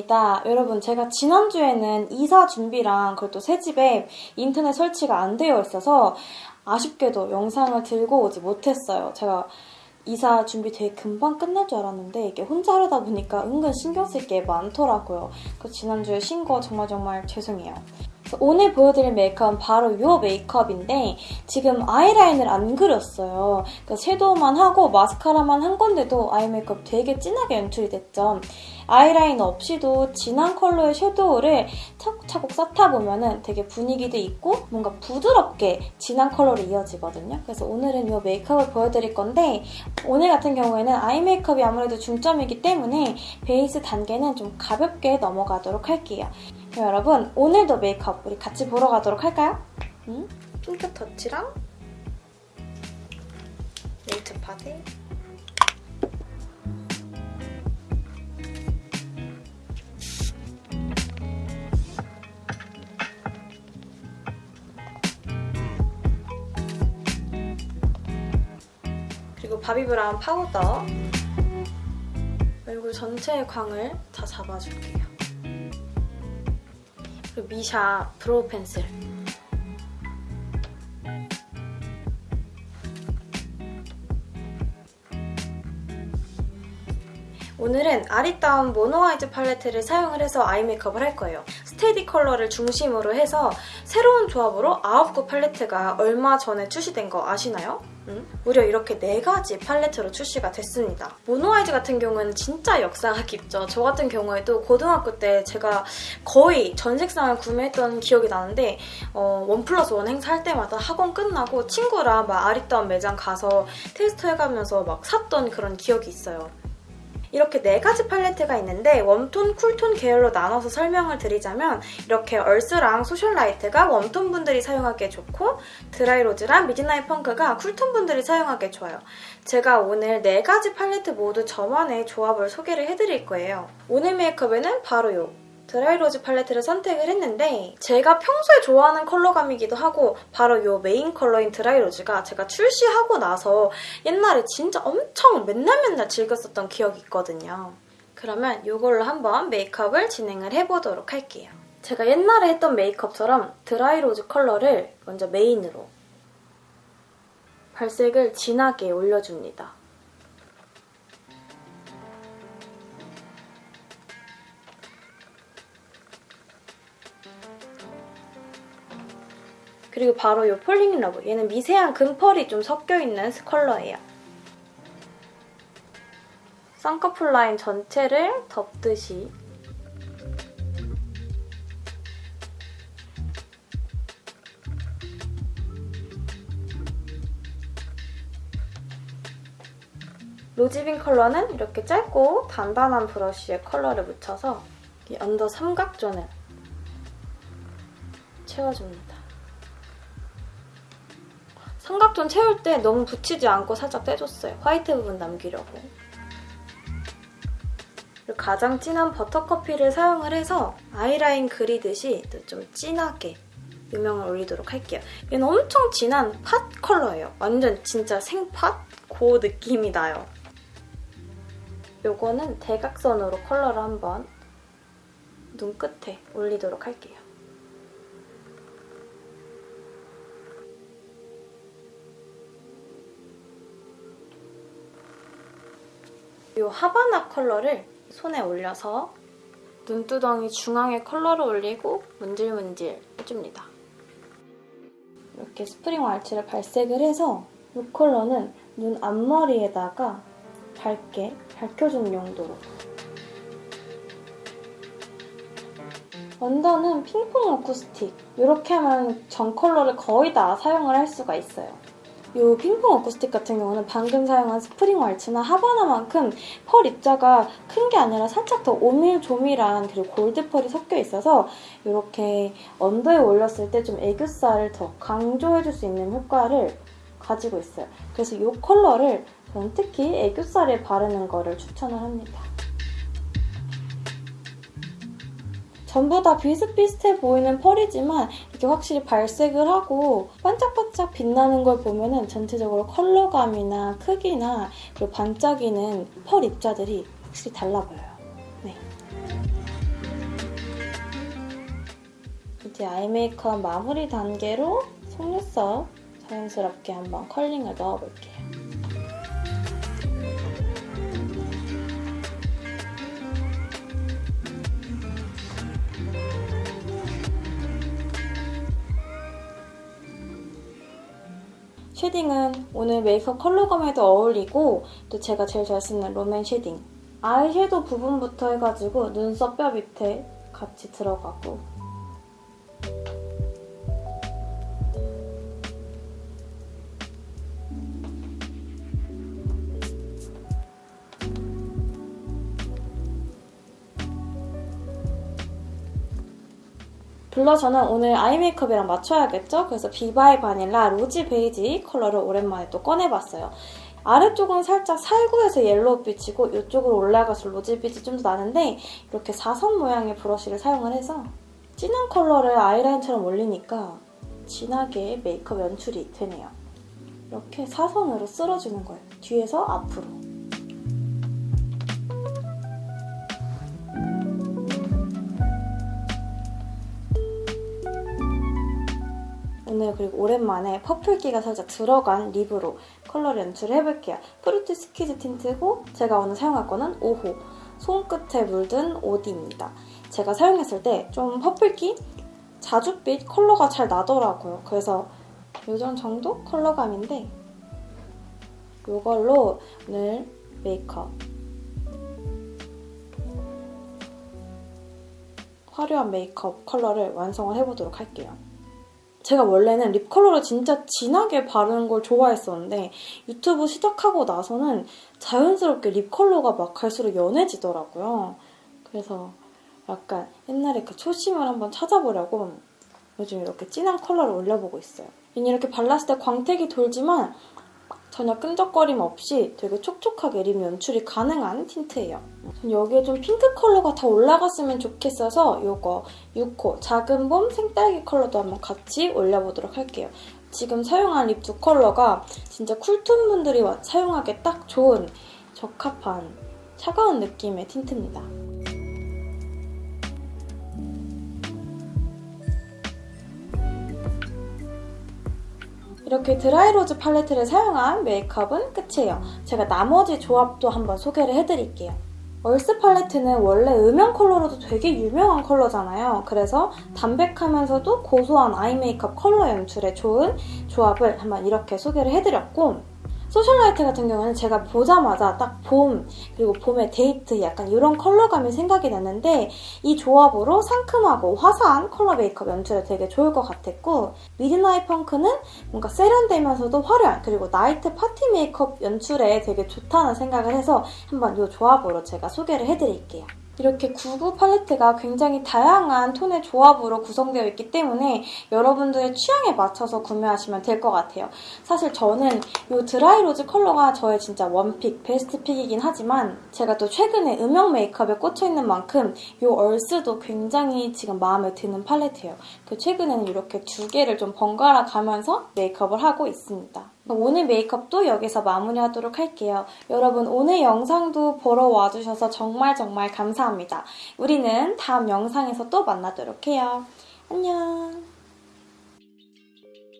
입니다. 여러분 제가 지난주에는 이사 준비랑 그리고 새 집에 인터넷 설치가 안 되어 있어서 아쉽게도 영상을 들고 오지 못했어요. 제가 이사 준비 되게 금방 끝날 줄 알았는데 이게 혼자 하려다 보니까 은근 신경 쓸 게 많더라고요. 그래서 지난주에 쉰거 정말 정말 죄송해요. 오늘 보여드릴 메이크업은 바로 이 메이크업인데 지금 아이라인을 안 그렸어요. 그러니까 섀도우만 하고 마스카라만 한 건데도 아이 메이크업 되게 진하게 연출이 됐죠. 아이라인 없이도 진한 컬러의 섀도우를 차곡차곡 쌓다 보면 되게 분위기도 있고 뭔가 부드럽게 진한 컬러로 이어지거든요. 그래서 오늘은 이 메이크업을 보여드릴 건데 오늘 같은 경우에는 아이 메이크업이 아무래도 중점이기 때문에 베이스 단계는 좀 가볍게 넘어가도록 할게요. 여러분 오늘도 메이크업 우리 같이 보러 가도록 할까요? 음? 핑크 터치랑 네이처 파데 그리고 바비브라운 파우더 얼굴 전체의 광을 다 잡아줄게요. 그리고 미샤 브로우 펜슬 오늘은 아리따움 모노아이즈 팔레트를 사용을 해서 아이 메이크업을 할 거예요. 스테디 컬러를 중심으로 해서 새로운 조합으로 9구 팔레트가 얼마 전에 출시된 거 아시나요? 음? 무려 이렇게 4가지 팔레트로 출시가 됐습니다. 모노아이즈 같은 경우에는 진짜 역사가 깊죠. 저 같은 경우에도 고등학교 때 제가 거의 전 색상을 구매했던 기억이 나는데 어, 원 플러스 원 행사할 때마다 학원 끝나고 친구랑 막 아리따움 매장 가서 테스트 해가면서 막 샀던 그런 기억이 있어요. 이렇게 네 가지 팔레트가 있는데 웜톤, 쿨톤 계열로 나눠서 설명을 드리자면 이렇게 얼스랑 소셜라이트가 웜톤 분들이 사용하기에 좋고 드라이로즈랑 미드나잇 펑크가 쿨톤 분들이 사용하기에 좋아요. 제가 오늘 네 가지 팔레트 모두 저만의 조합을 소개를 해드릴 거예요. 오늘 메이크업에는 바로 요 드라이로즈 팔레트를 선택을 했는데 제가 평소에 좋아하는 컬러감이기도 하고 바로 이 메인 컬러인 드라이로즈가 제가 출시하고 나서 옛날에 진짜 엄청 맨날 맨날 즐겼었던 기억이 있거든요. 그러면 이걸로 한번 메이크업을 진행을 해보도록 할게요. 제가 옛날에 했던 메이크업처럼 드라이로즈 컬러를 먼저 메인으로 발색을 진하게 올려줍니다. 그리고 바로 이 폴링 러브. 얘는 미세한 금펄이 좀 섞여있는 컬러예요. 쌍꺼풀 라인 전체를 덮듯이 로지빈 컬러는 이렇게 짧고 단단한 브러쉬에 컬러를 묻혀서 이 언더 삼각존을 채워줍니다. 삼각존 채울 때 너무 붙이지 않고 살짝 떼줬어요. 화이트 부분 남기려고. 그리고 가장 진한 버터커피를 사용을 해서 아이라인 그리듯이 좀 진하게 유명을 올리도록 할게요. 얘는 엄청 진한 팥 컬러예요. 완전 진짜 생팥? 그 느낌이 나요. 요거는 대각선으로 컬러를 한번 눈끝에 올리도록 할게요. 이 하바나 컬러를 손에 올려서 눈두덩이 중앙에 컬러를 올리고 문질문질 해줍니다. 이렇게 스프링 왈츠를 발색을 해서 이 컬러는 눈 앞머리에다가 밝게 밝혀주는 용도로 원단은 핑퐁 어쿠스틱 이렇게 하면 전 컬러를 거의 다 사용을 할 수가 있어요. 이 핑퐁 어쿠스틱 같은 경우는 방금 사용한 스프링 왈츠나 하바나만큼 펄 입자가 큰 게 아니라 살짝 더 오밀조밀한 그리고 골드 펄이 섞여 있어서 이렇게 언더에 올렸을 때 좀 애교살을 더 강조해줄 수 있는 효과를 가지고 있어요. 그래서 이 컬러를 저는 특히 애교살에 바르는 거를 추천을 합니다. 전부 다 비슷비슷해 보이는 펄이지만 이게 확실히 발색을 하고 반짝반짝 빛나는 걸 보면은 전체적으로 컬러감이나 크기나 그리고 반짝이는 펄 입자들이 확실히 달라 보여요. 네. 이제 아이 메이크업 마무리 단계로 속눈썹 자연스럽게 한번 컬링을 넣어볼게요. 쉐딩은 오늘 메이크업 컬러감에도 어울리고 또 제가 제일 잘 쓰는 롬앤 쉐딩. 아이섀도우 부분부터 해가지고 눈썹 뼈 밑에 같이 들어가고 블러셔는 오늘 아이 메이크업이랑 맞춰야겠죠? 그래서 비바이바닐라 로지 베이지 컬러를 오랜만에 또 꺼내봤어요. 아래쪽은 살짝 살구에서 옐로우빛이고 이쪽으로 올라가서 로지빛이 좀 더 나는데 이렇게 사선 모양의 브러쉬를 사용을 해서 진한 컬러를 아이라인처럼 올리니까 진하게 메이크업 연출이 되네요. 이렇게 사선으로 쓸어주는 거예요. 뒤에서 앞으로. 오늘 그리고 오랜만에 퍼플기가 살짝 들어간 립으로 컬러를 연출을 해볼게요. 프루티 스퀴즈 틴트고 제가 오늘 사용할 거는 5호 손끝에 물든 오디입니다. 제가 사용했을 때 좀 퍼플기 자줏빛 컬러가 잘 나더라고요. 그래서 요 정도 컬러감인데 이걸로 오늘 메이크업 화려한 메이크업 컬러를 완성을 해보도록 할게요. 제가 원래는 립 컬러를 진짜 진하게 바르는 걸 좋아했었는데 유튜브 시작하고 나서는 자연스럽게 립 컬러가 막 갈수록 연해지더라고요. 그래서 약간 옛날에 그 초심을 한번 찾아보려고 요즘 이렇게 진한 컬러를 올려보고 있어요. 이렇게 발랐을 때 광택이 돌지만 전혀 끈적거림 없이 되게 촉촉하게 립 연출이 가능한 틴트예요. 전 여기에 좀 핑크 컬러가 더 올라갔으면 좋겠어서 이거 6호 작은 봄 생딸기 컬러도 한번 같이 올려보도록 할게요. 지금 사용한 립 두 컬러가 진짜 쿨톤 분들이 사용하기 딱 좋은 적합한 차가운 느낌의 틴트입니다. 이렇게 드라이로즈 팔레트를 사용한 메이크업은 끝이에요. 제가 나머지 조합도 한번 소개를 해드릴게요. Earth 팔레트는 원래 음영 컬러로도 되게 유명한 컬러잖아요. 그래서 담백하면서도 고소한 eye 메이크업 컬러 연출에 좋은 조합을 한번 이렇게 소개를 해드렸고 Socialite 같은 경우는 제가 보자마자 딱 봄, 그리고 봄의 데이트 약간 이런 컬러감이 생각이 났는데 이 조합으로 상큼하고 화사한 컬러 메이크업 연출에 되게 좋을 것 같았고 Midnight Punk는 뭔가 세련되면서도 화려한 그리고 나이트 파티 메이크업 연출에 되게 좋다는 생각을 해서 한번 이 조합으로 제가 소개를 해드릴게요. 이렇게 99 팔레트가 굉장히 다양한 톤의 조합으로 구성되어 있기 때문에 여러분들의 취향에 맞춰서 구매하시면 될 것 같아요. 사실 저는 이 dry rose 컬러가 저의 진짜 one pick, best pick이긴 하지만 제가 또 최근에 음영 메이크업에 꽂혀있는 만큼 이 Earth도 굉장히 지금 마음에 드는 팔레트예요. 그 최근에는 이렇게 두 개를 좀 번갈아 가면서 메이크업을 하고 있습니다. 오늘 메이크업도 여기서 마무리하도록 할게요. 여러분 오늘 영상도 보러 와주셔서 정말 정말 감사합니다. 우리는 다음 영상에서 또 만나도록 해요. 안녕.